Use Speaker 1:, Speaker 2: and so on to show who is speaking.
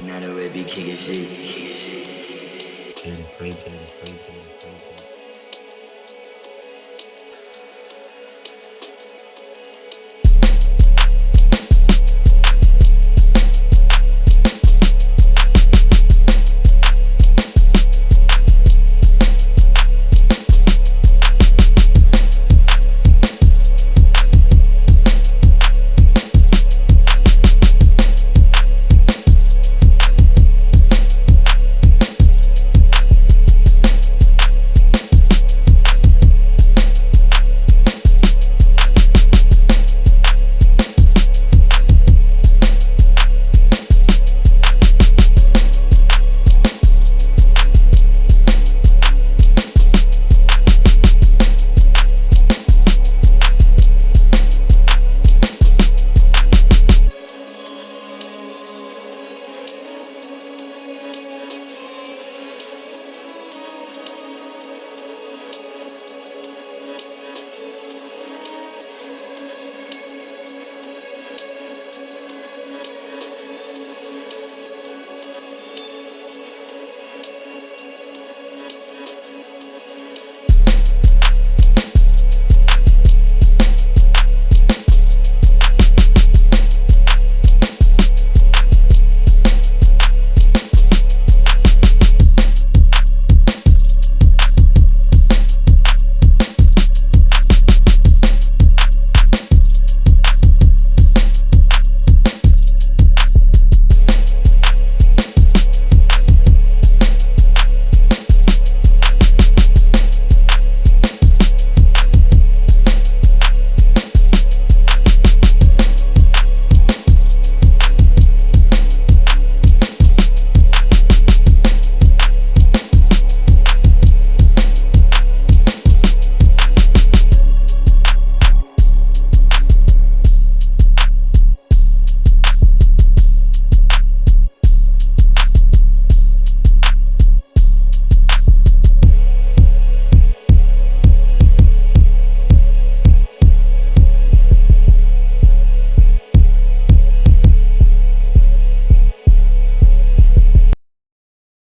Speaker 1: 908 be kicking shit.